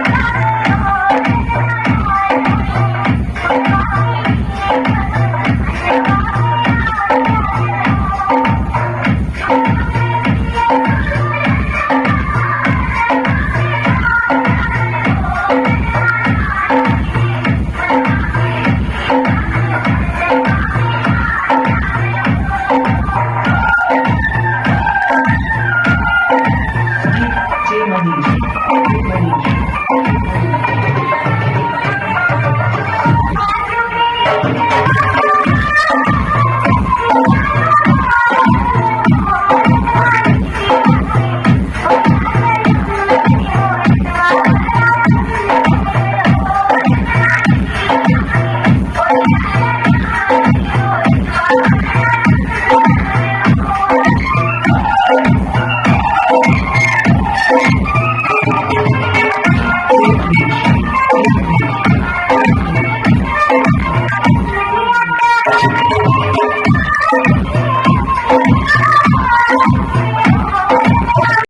J Manish. J Manish.